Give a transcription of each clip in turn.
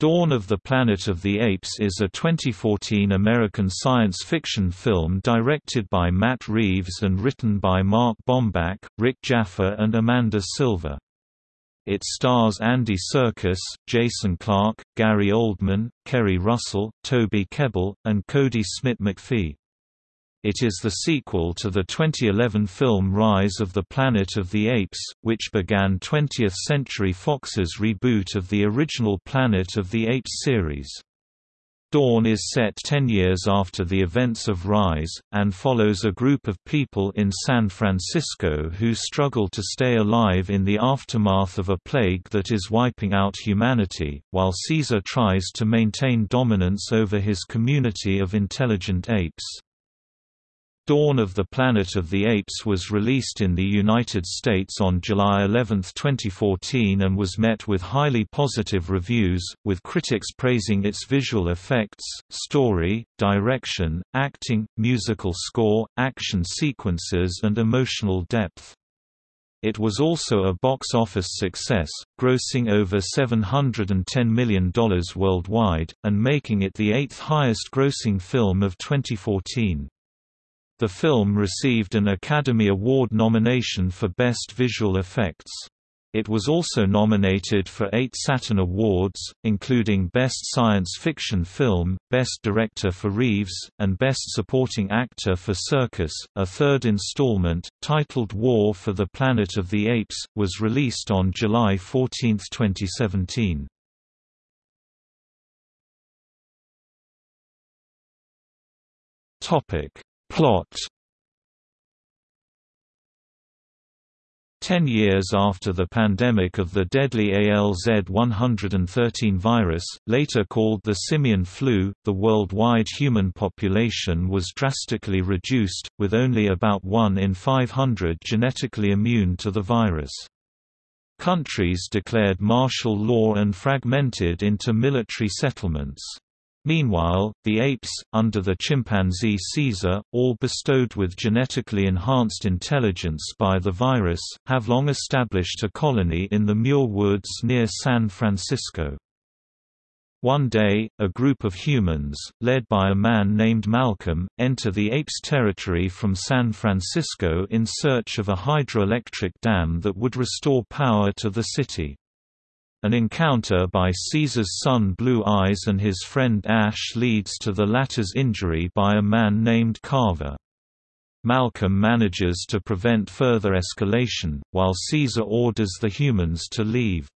Dawn of the Planet of the Apes is a 2014 American science fiction film directed by Matt Reeves and written by Mark Bomback, Rick Jaffa and Amanda Silver. It stars Andy Serkis, Jason Clarke, Gary Oldman, Keri Russell, Toby Kebbell, and Kodi Smit-McPhee. It is the sequel to the 2011 film Rise of the Planet of the Apes, which began 20th Century Fox's reboot of the original Planet of the Apes series. Dawn is set ten years after the events of Rise, and follows a group of people in San Francisco who struggle to stay alive in the aftermath of a plague that is wiping out humanity, while Caesar tries to maintain dominance over his community of intelligent apes. Dawn of the Planet of the Apes was released in the United States on July 11, 2014 and was met with highly positive reviews, with critics praising its visual effects, story, direction, acting, musical score, action sequences and emotional depth. It was also a box office success, grossing over $710 million worldwide, and making it the eighth highest grossing film of 2014. The film received an Academy Award nomination for Best Visual Effects. It was also nominated for eight Saturn Awards, including Best Science Fiction Film, Best Director for Reeves, and Best Supporting Actor for Serkis. A third installment, titled War for the Planet of the Apes, was released on July 14, 2017. Topic Plot Ten years after the pandemic of the deadly ALZ-113 virus, later called the simian flu, the worldwide human population was drastically reduced, with only about 1 in 500 genetically immune to the virus. Countries declared martial law and fragmented into military settlements. Meanwhile, the apes, under the chimpanzee Caesar, all bestowed with genetically enhanced intelligence by the virus, have long established a colony in the Muir Woods near San Francisco. One day, a group of humans, led by a man named Malcolm, enter the apes' territory from San Francisco in search of a hydroelectric dam that would restore power to the city. An encounter by Caesar's son Blue Eyes and his friend Ash leads to the latter's injury by a man named Carver. Malcolm manages to prevent further escalation, while Caesar orders the humans to leave.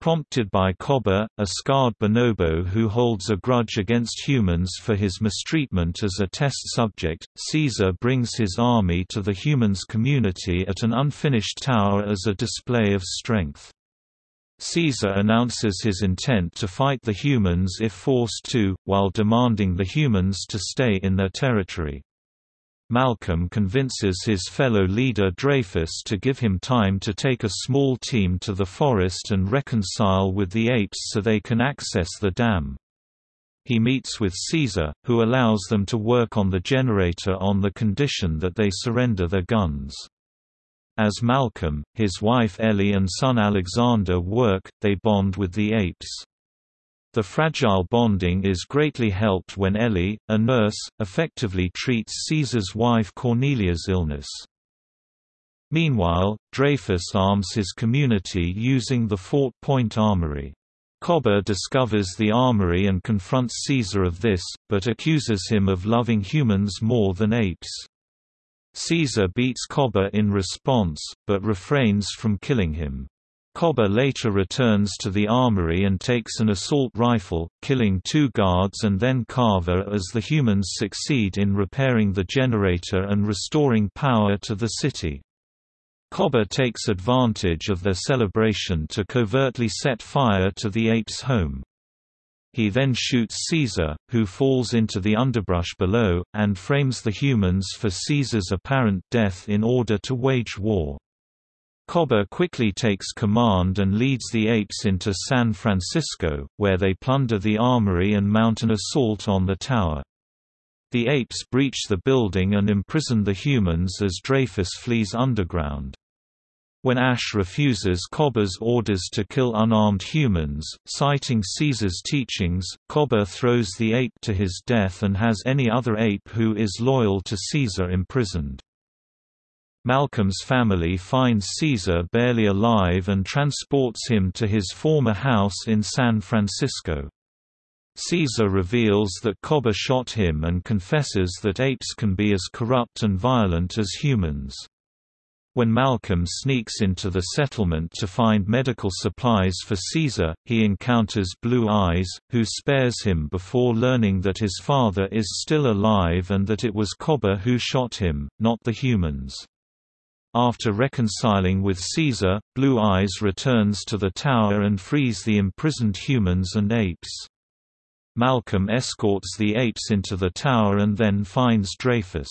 Prompted by Koba, a scarred bonobo who holds a grudge against humans for his mistreatment as a test subject, Caesar brings his army to the humans' community at an unfinished tower as a display of strength. Caesar announces his intent to fight the humans if forced to, while demanding the humans to stay in their territory. Malcolm convinces his fellow leader Dreyfus to give him time to take a small team to the forest and reconcile with the apes so they can access the dam. He meets with Caesar, who allows them to work on the generator on the condition that they surrender their guns. As Malcolm, his wife Ellie and son Alexander work, they bond with the apes. The fragile bonding is greatly helped when Ellie, a nurse, effectively treats Caesar's wife Cornelia's illness. Meanwhile, Dreyfus arms his community using the Fort Point Armory. Koba discovers the armory and confronts Caesar of this, but accuses him of loving humans more than apes. Caesar beats Koba in response, but refrains from killing him. Koba later returns to the armory and takes an assault rifle, killing two guards and then Carver as the humans succeed in repairing the generator and restoring power to the city. Koba takes advantage of their celebration to covertly set fire to the ape's home. He then shoots Caesar, who falls into the underbrush below, and frames the humans for Caesar's apparent death in order to wage war. Koba quickly takes command and leads the apes into San Francisco, where they plunder the armory and mount an assault on the tower. The apes breach the building and imprison the humans as Dreyfus flees underground. When Ash refuses Koba's orders to kill unarmed humans, citing Caesar's teachings, Koba throws the ape to his death and has any other ape who is loyal to Caesar imprisoned. Malcolm's family finds Caesar barely alive and transports him to his former house in San Francisco. Caesar reveals that Koba shot him and confesses that apes can be as corrupt and violent as humans. When Malcolm sneaks into the settlement to find medical supplies for Caesar, he encounters Blue Eyes, who spares him before learning that his father is still alive and that it was Koba who shot him, not the humans. After reconciling with Caesar, Blue Eyes returns to the tower and frees the imprisoned humans and apes. Malcolm escorts the apes into the tower and then finds Dreyfus.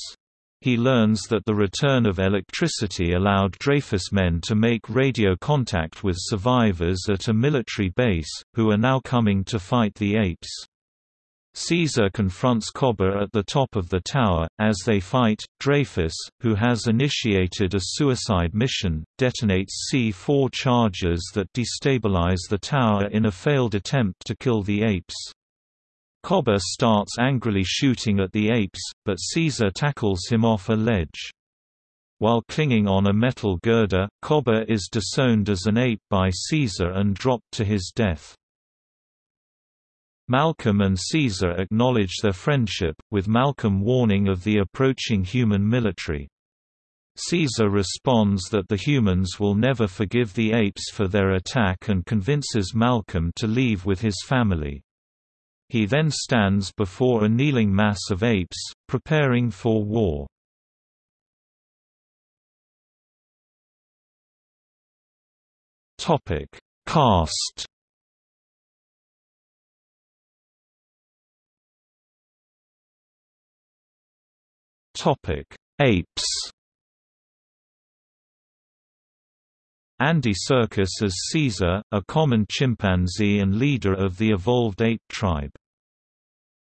He learns that the return of electricity allowed Dreyfus men to make radio contact with survivors at a military base, who are now coming to fight the apes. Caesar confronts Koba at the top of the tower. As they fight, Dreyfus, who has initiated a suicide mission, detonates C4 charges that destabilize the tower in a failed attempt to kill the apes. Koba starts angrily shooting at the apes, but Caesar tackles him off a ledge. While clinging on a metal girder, Koba is disowned as an ape by Caesar and dropped to his death. Malcolm and Caesar acknowledge their friendship, with Malcolm warning of the approaching human military. Caesar responds that the humans will never forgive the apes for their attack and convinces Malcolm to leave with his family. He then stands before a kneeling mass of apes, preparing for war. Topic: Cast. Topic: Apes. Andy Serkis as Caesar, a common chimpanzee and leader of the evolved ape tribe.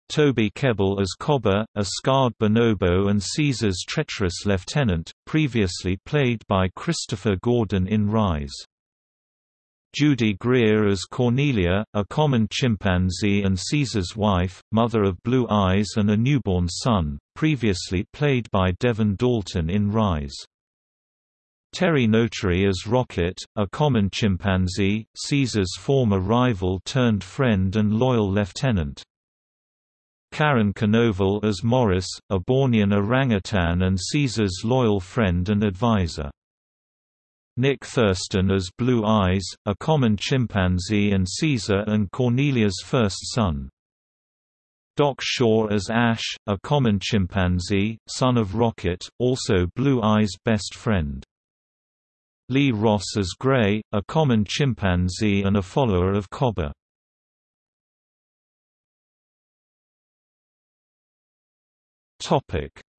Toby Kebbell as Koba, a scarred bonobo and Caesar's treacherous lieutenant, previously played by Christopher Gordon in Rise. Judy Greer as Cornelia, a common chimpanzee and Caesar's wife, mother of Blue Eyes and a newborn son, previously played by Devyn Dalton in Rise. Terry Notary as Rocket, a common chimpanzee, Caesar's former rival turned friend and loyal lieutenant. Karin Konoval as Maurice, a Bornean orangutan and Caesar's loyal friend and advisor. Nick Thurston as Blue Eyes, a common chimpanzee and Caesar and Cornelia's first son. Doc Shaw as Ash, a common chimpanzee, son of Rocket, also Blue Eye's best friend. Lee Ross as Gray, a common chimpanzee and a follower of Koba.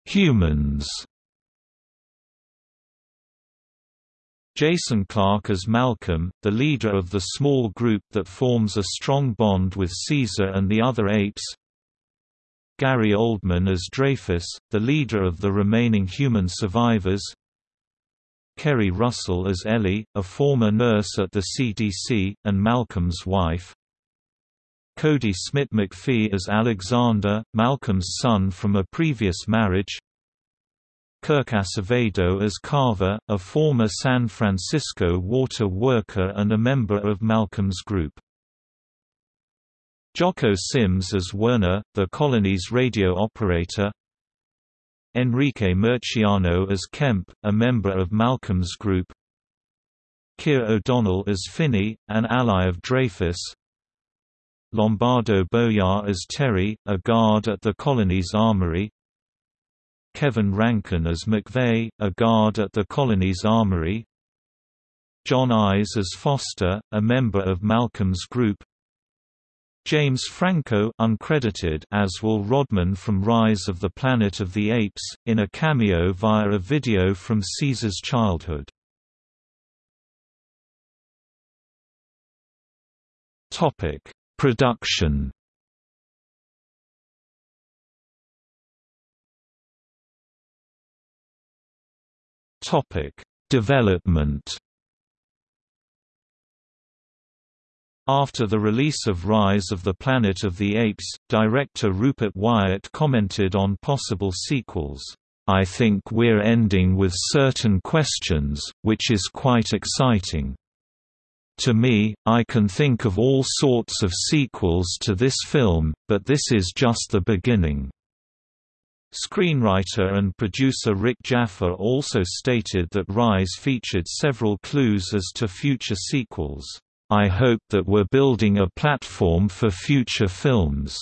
Humans. Jason Clarke as Malcolm, the leader of the small group that forms a strong bond with Caesar and the other apes. Gary Oldman as Dreyfus, the leader of the remaining human survivors Keri Russell as Ellie, a former nurse at the CDC, and Malcolm's wife. Kodi Smit-McPhee as Alexander, Malcolm's son from a previous marriage. Kirk Acevedo as Carver, a former San Francisco water worker and a member of Malcolm's group. Jocko Sims as Werner, the colony's radio operator Enrique Murciano as Kemp, a member of Malcolm's group. Keir O'Donnell as Finney, an ally of Dreyfus. Lombardo Boyar as Terry, a guard at the colony's armory. Kevin Rankin as McVeigh, a guard at the colony's armory. Jon Eyez as Foster, a member of Malcolm's group James Franco uncredited as Will Rodman from Rise of the Planet of the Apes, in a cameo via a video from Caesar's childhood. Production Development After the release of Rise of the Planet of the Apes, director Rupert Wyatt commented on possible sequels, "...I think we're ending with certain questions, which is quite exciting. To me, I can think of all sorts of sequels to this film, but this is just the beginning." Screenwriter and producer Rick Jaffa also stated that Rise featured several clues as to future sequels. I hope that we're building a platform for future films.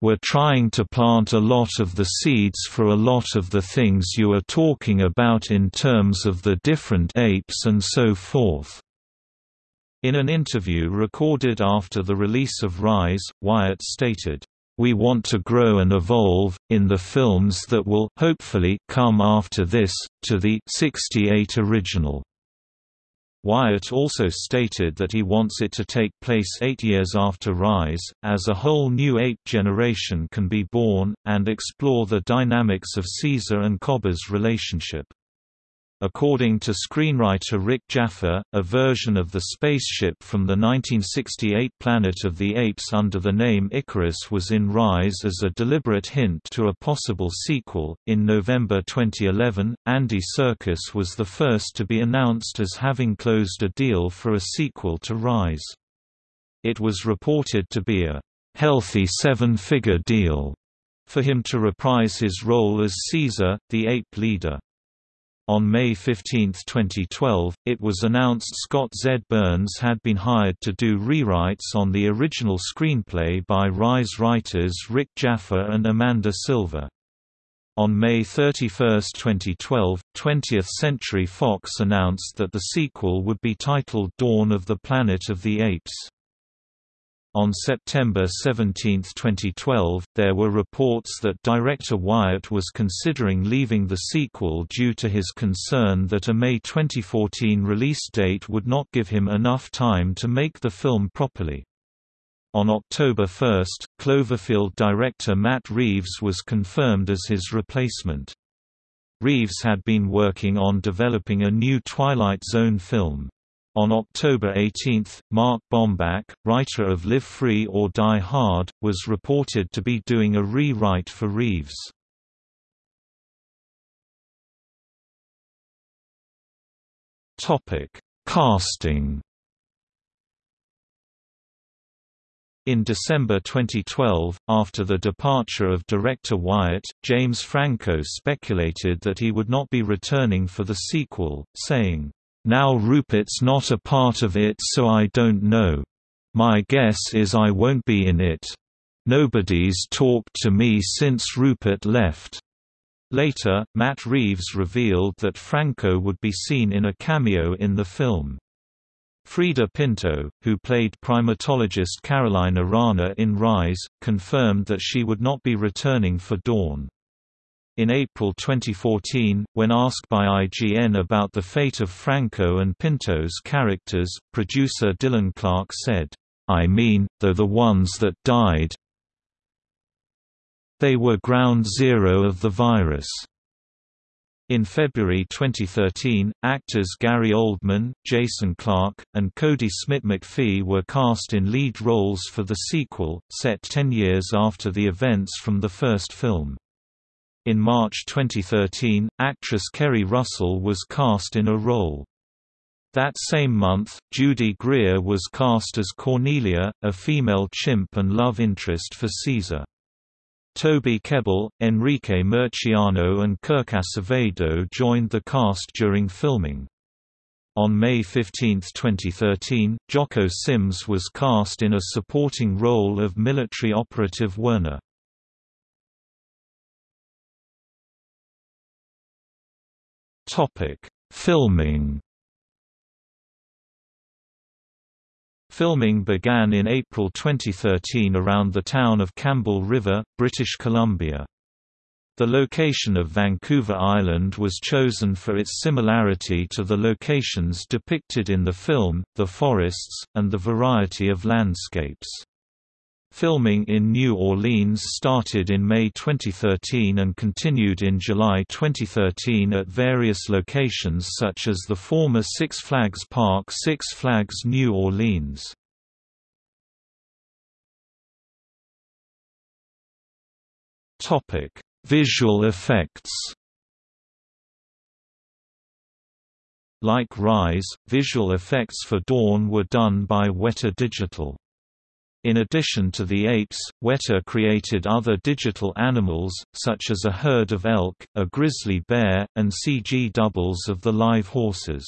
We're trying to plant a lot of the seeds for a lot of the things you are talking about in terms of the different apes and so forth." In an interview recorded after the release of Rise, Wyatt stated, "...we want to grow and evolve, in the films that will hopefully come after this, to the 68 original." Wyatt also stated that he wants it to take place eight years after Rise, as a whole new ape generation can be born, and explore the dynamics of Caesar and Koba's relationship. According to screenwriter Rick Jaffa, a version of the spaceship from the 1968 Planet of the Apes under the name Icarus was in Rise as a deliberate hint to a possible sequel. In November 2011, Andy Serkis was the first to be announced as having closed a deal for a sequel to Rise. It was reported to be a healthy seven figure deal for him to reprise his role as Caesar, the ape leader. On May 15, 2012, it was announced Scott Z. Burns had been hired to do rewrites on the original screenplay by Rise writers Rick Jaffa and Amanda Silver. On May 31, 2012, 20th Century Fox announced that the sequel would be titled Dawn of the Planet of the Apes. On September 17, 2012, there were reports that director Wyatt was considering leaving the sequel due to his concern that a May 2014 release date would not give him enough time to make the film properly. On October 1, Cloverfield director Matt Reeves was confirmed as his replacement. Reeves had been working on developing a new Twilight Zone film. On October 18, Mark Bomback, writer of Live Free or Die Hard, was reported to be doing a rewrite for Reeves. Topic: Casting In December 2012, after the departure of director Wyatt, James Franco speculated that he would not be returning for the sequel, saying, now Rupert's not a part of it so I don't know. My guess is I won't be in it. Nobody's talked to me since Rupert left. Later, Matt Reeves revealed that Franco would be seen in a cameo in the film. Freida Pinto, who played primatologist Caroline Aranha in Rise, confirmed that she would not be returning for Dawn. In April 2014, when asked by IGN about the fate of Franco and Pinto's characters, producer Dylan Clark said, I mean, they're the ones that died. They were ground zero of the virus. In February 2013, actors Gary Oldman, Jason Clarke, and Kodi Smit-McPhee were cast in lead roles for the sequel, set ten years after the events from the first film. In March 2013, actress Keri Russell was cast in a role. That same month, Judy Greer was cast as Cornelia, a female chimp and love interest for Caesar. Toby Kebbell, Enrique Murciano and Kirk Acevedo joined the cast during filming. On May 15, 2013, Jocko Sims was cast in a supporting role of military operative Werner. Topic: Filming. Filming began in April 2013 around the town of Campbell River, British Columbia. The location of Vancouver Island was chosen for its similarity to the locations depicted in the film, the forests, and the variety of landscapes. Filming in New Orleans started in May 2013 and continued in July 2013 at various locations such as the former Six Flags Park Six Flags New Orleans. Visual effects Like Rise, visual effects for Dawn were done by Weta Digital. In addition to the apes, Weta created other digital animals, such as a herd of elk, a grizzly bear, and CG doubles of the live horses.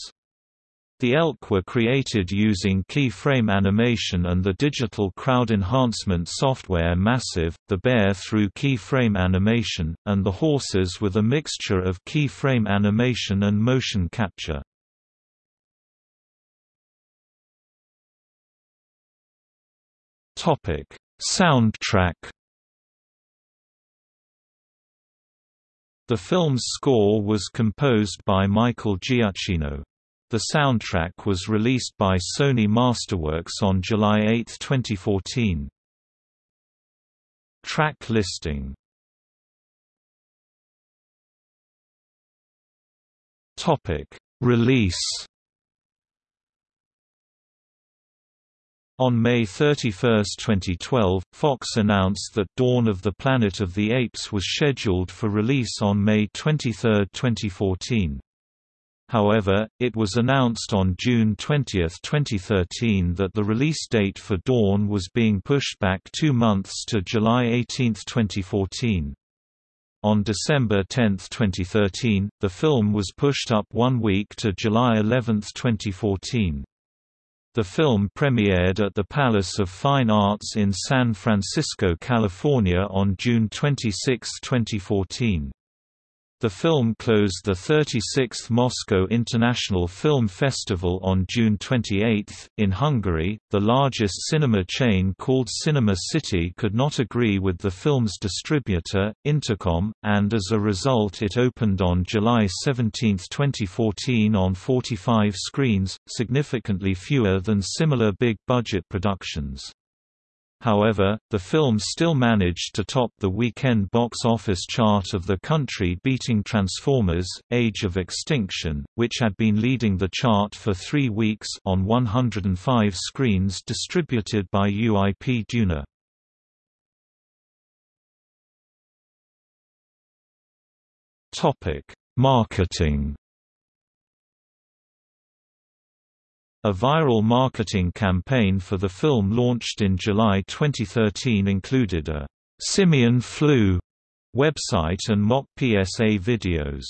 The elk were created using keyframe animation and the digital crowd enhancement software Massive, the bear through keyframe animation, and the horses with a mixture of keyframe animation and motion capture. Soundtrack The film's score was composed by Michael Giacchino. The soundtrack was released by Sony Masterworks on July 8, 2014. Track listing Topic: Release On May 31, 2012, Fox announced that Dawn of the Planet of the Apes was scheduled for release on May 23, 2014. However, it was announced on June 20, 2013 that the release date for Dawn was being pushed back two months to July 18, 2014. On December 10, 2013, the film was pushed up one week to July 11, 2014. The film premiered at the Palace of Fine Arts in San Francisco, California on June 26, 2014. The film closed the 36th Moscow International Film Festival on June 28. In Hungary, the largest cinema chain called Cinema City could not agree with the film's distributor, Intercom, and as a result it opened on July 17, 2014 on 45 screens, significantly fewer than similar big-budget productions. However, the film still managed to top the weekend box office chart of the country beating Transformers, Age of Extinction, which had been leading the chart for three weeks on 105 screens distributed by UIP Duna. Marketing A viral marketing campaign for the film launched in July 2013 included a «Simian Flu» website and mock PSA videos.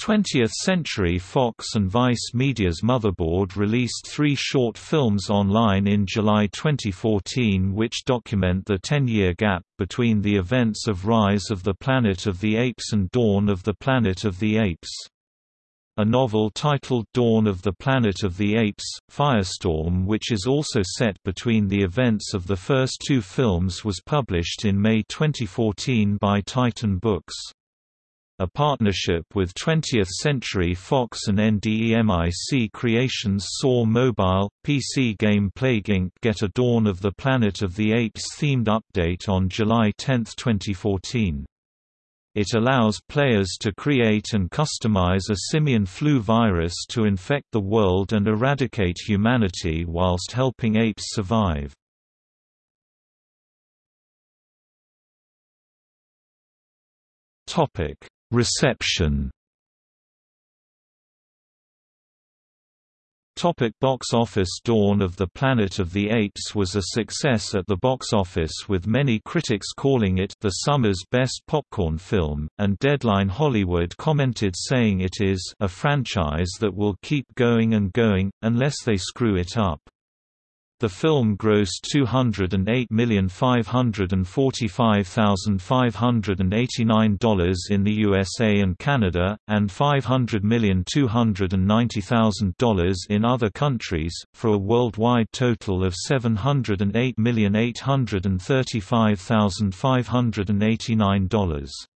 20th Century Fox and Vice Media's Motherboard released three short films online in July 2014 which document the 10-year gap between the events of Rise of the Planet of the Apes and Dawn of the Planet of the Apes. A novel titled Dawn of the Planet of the Apes, Firestorm which is also set between the events of the first two films was published in May 2014 by Titan Books. A partnership with 20th Century Fox and NDEMIC Creations saw mobile, PC game Plague Inc. get a Dawn of the Planet of the Apes themed update on July 10, 2014. It allows players to create and customize a simian flu virus to infect the world and eradicate humanity whilst helping apes survive. Reception Topic box office Dawn of the Planet of the Apes was a success at the box office with many critics calling it the summer's best popcorn film, and Deadline Hollywood commented saying it is a franchise that will keep going and going, unless they screw it up. The film grossed $208,545,589 in the USA and Canada, and $500,290,000 in other countries, for a worldwide total of $708,835,589.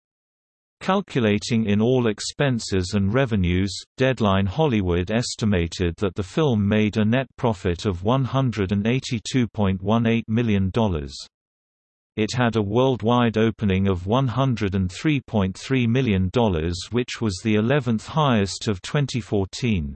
Calculating in all expenses and revenues, Deadline Hollywood estimated that the film made a net profit of $182.18 million. It had a worldwide opening of $103.3 million which was the 11th highest of 2014.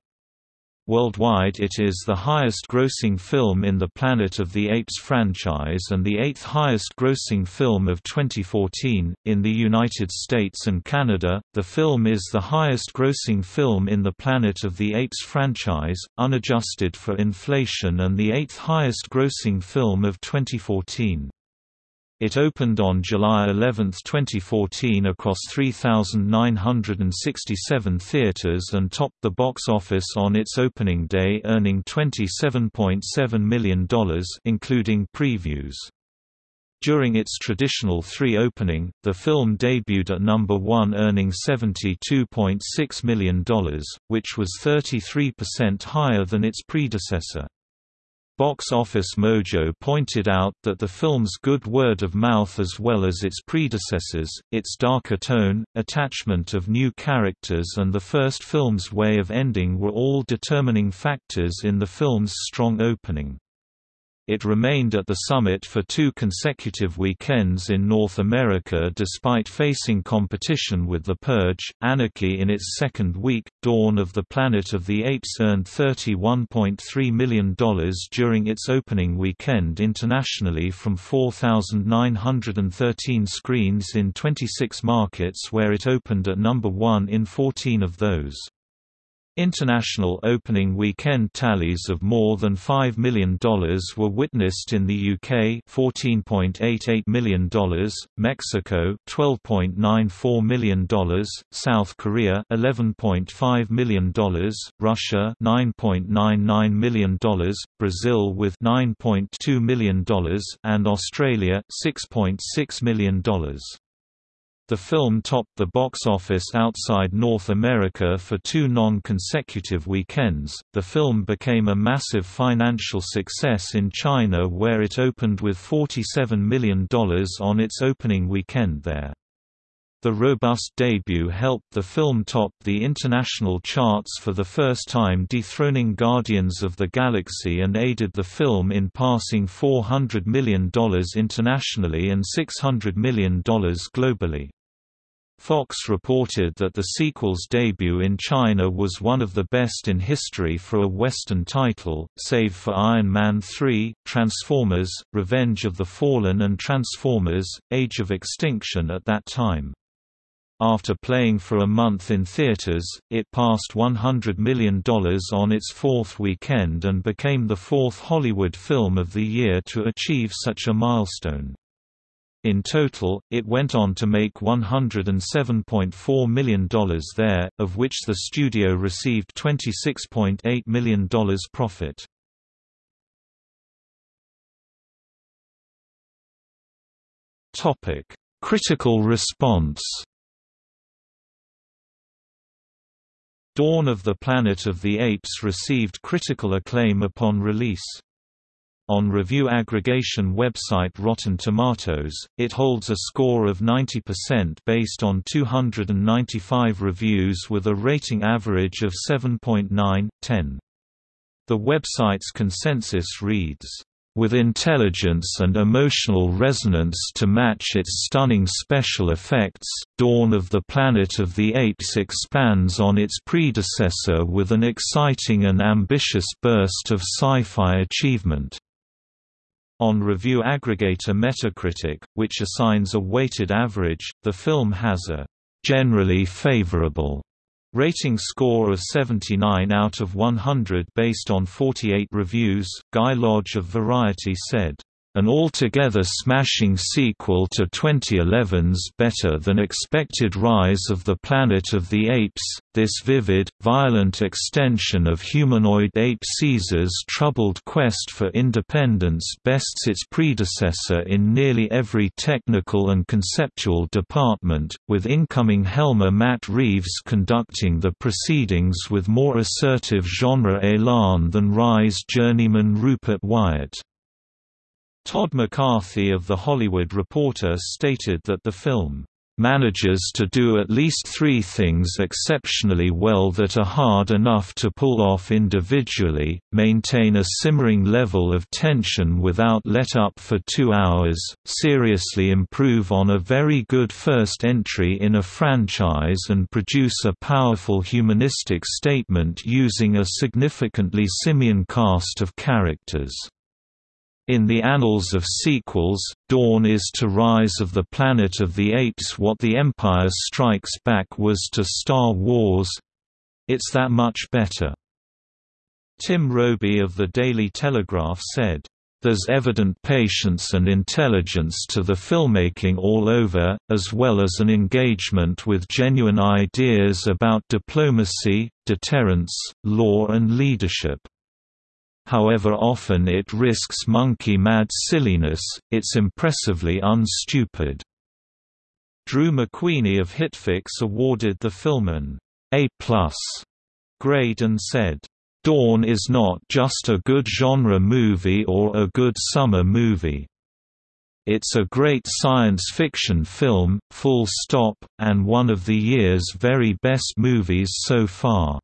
Worldwide it is the highest-grossing film in the Planet of the Apes franchise and the eighth highest-grossing film of 2014. In the United States and Canada, the film is the highest-grossing film in the Planet of the Apes franchise, unadjusted for inflation and the eighth highest-grossing film of 2014. It opened on July 11, 2014 across 3,967 theaters and topped the box office on its opening day earning $27.7 million including previews. During its traditional three opening, the film debuted at number one earning $72.6 million, which was 33% higher than its predecessor. Box Office Mojo pointed out that the film's good word of mouth as well as its predecessors, its darker tone, attachment of new characters and the first film's way of ending were all determining factors in the film's strong opening. It remained at the summit for two consecutive weekends in North America despite facing competition with The Purge. Anarchy in its second week, Dawn of the Planet of the Apes earned $31.3 million during its opening weekend internationally from 4,913 screens in 26 markets where it opened at number one in 14 of those. International opening weekend tallies of more than $5 million were witnessed in the UK $14.88 million, Mexico $12.94 million, South Korea $11.5 million, Russia $9.99 million, Brazil with $9.2 million, and Australia $6.6 million. The film topped the box office outside North America for two non-consecutive weekends. The film became a massive financial success in China where it opened with $47 million on its opening weekend there. The robust debut helped the film top the international charts for the first time dethroning Guardians of the Galaxy and aided the film in passing $400 million internationally and $600 million globally. Fox reported that the sequel's debut in China was one of the best in history for a Western title, save for Iron Man 3, Transformers, Revenge of the Fallen and Transformers, Age of Extinction at that time. After playing for a month in theaters, it passed $100 million on its fourth weekend and became the fourth Hollywood film of the year to achieve such a milestone. In total, it went on to make $107.4 million there, of which the studio received $26.8 million profit. Critical response Dawn of the Planet of the Apes received critical acclaim upon release. On review aggregation website Rotten Tomatoes, it holds a score of 90% based on 295 reviews with a rating average of 7.9/10. The website's consensus reads, with intelligence and emotional resonance to match its stunning special effects, Dawn of the Planet of the Apes expands on its predecessor with an exciting and ambitious burst of sci-fi achievement. On review aggregator Metacritic, which assigns a weighted average, the film has a generally favorable rating score of 79 out of 100 based on 48 reviews. Guy Lodge of Variety said, an altogether smashing sequel to 2011's better-than-expected Rise of the Planet of the Apes, this vivid, violent extension of humanoid ape Caesar's troubled quest for independence bests its predecessor in nearly every technical and conceptual department, with incoming Helmer Matt Reeves conducting the proceedings with more assertive genre élan than Rise journeyman Rupert Wyatt. Todd McCarthy of The Hollywood Reporter stated that the film manages to do at least three things exceptionally well that are hard enough to pull off individually, maintain a simmering level of tension without let up for two hours, seriously improve on a very good first entry in a franchise and produce a powerful humanistic statement using a significantly simian cast of characters. In the annals of sequels, Dawn is to Rise of the Planet of the Apes what The Empire Strikes Back was to Star Wars. It's that much better. Tim Robey of the Daily Telegraph said, there's evident patience and intelligence to the filmmaking all over, as well as an engagement with genuine ideas about diplomacy, deterrence, law and leadership however often it risks monkey-mad silliness, it's impressively unstupid. Drew McWeeny of HitFix awarded the film an A+ grade and said, Dawn is not just a good genre movie or a good summer movie. It's a great science fiction film, full stop, and one of the year's very best movies so far.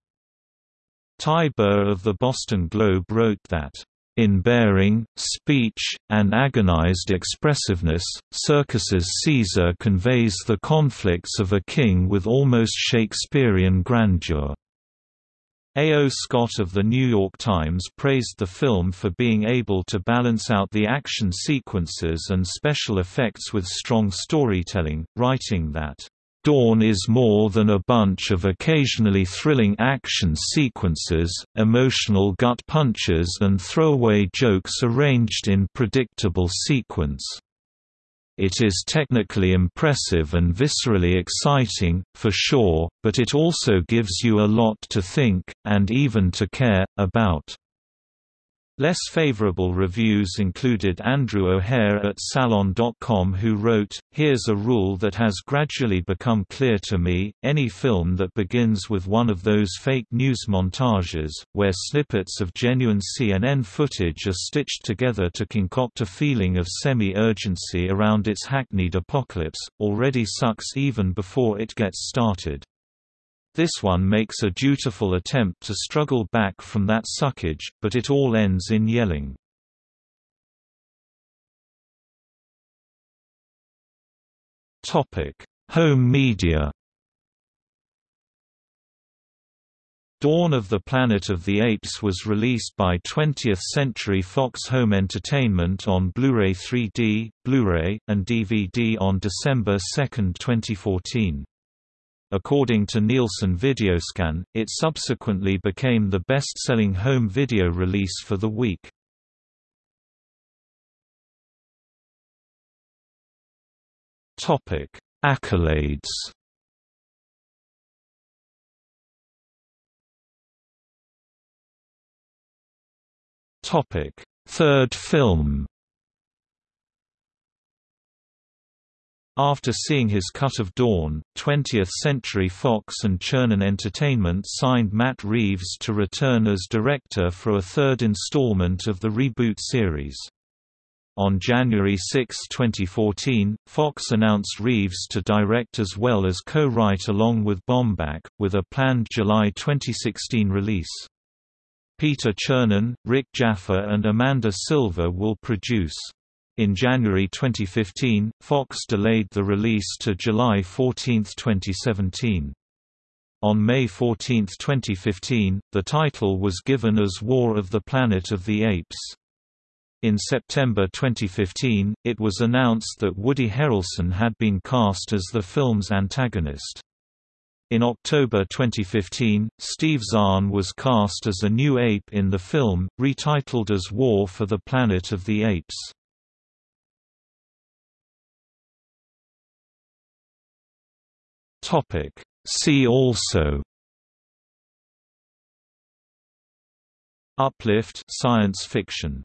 Ty Burr of the Boston Globe wrote that, in bearing, speech, and agonized expressiveness, Serkis's Caesar conveys the conflicts of a king with almost Shakespearean grandeur. A. O. Scott of The New York Times praised the film for being able to balance out the action sequences and special effects with strong storytelling, writing that Dawn is more than a bunch of occasionally thrilling action sequences, emotional gut punches and throwaway jokes arranged in predictable sequence. It is technically impressive and viscerally exciting, for sure, but it also gives you a lot to think, and even to care, about. Less favorable reviews included Andrew O'Hehir at Salon.com who wrote, Here's a rule that has gradually become clear to me, any film that begins with one of those fake news montages, where snippets of genuine CNN footage are stitched together to concoct a feeling of semi-urgency around its hackneyed apocalypse, already sucks even before it gets started. This one makes a dutiful attempt to struggle back from that suckage, but it all ends in yelling. Home media Dawn of the Planet of the Apes was released by 20th Century Fox Home Entertainment on Blu-ray 3D, Blu-ray, and DVD on December 2, 2014. According to Nielsen Videoscan, it subsequently became the best-selling home video release for the week. Topic: Accolades. Topic: Third film. After seeing his cut of Dawn, 20th Century Fox and Chernin Entertainment signed Matt Reeves to return as director for a third installment of the reboot series. On January 6, 2014, Fox announced Reeves to direct as well as co-write along with Bomback, with a planned July 2016 release. Peter Chernin, Rick Jaffa and Amanda Silver will produce. In January 2015, Fox delayed the release to July 14, 2017. On May 14, 2015, the title was given as War of the Planet of the Apes. In September 2015, it was announced that Woody Harrelson had been cast as the film's antagonist. In October 2015, Steve Zahn was cast as a new ape in the film, retitled as War for the Planet of the Apes. Topic. See also Uplift science fiction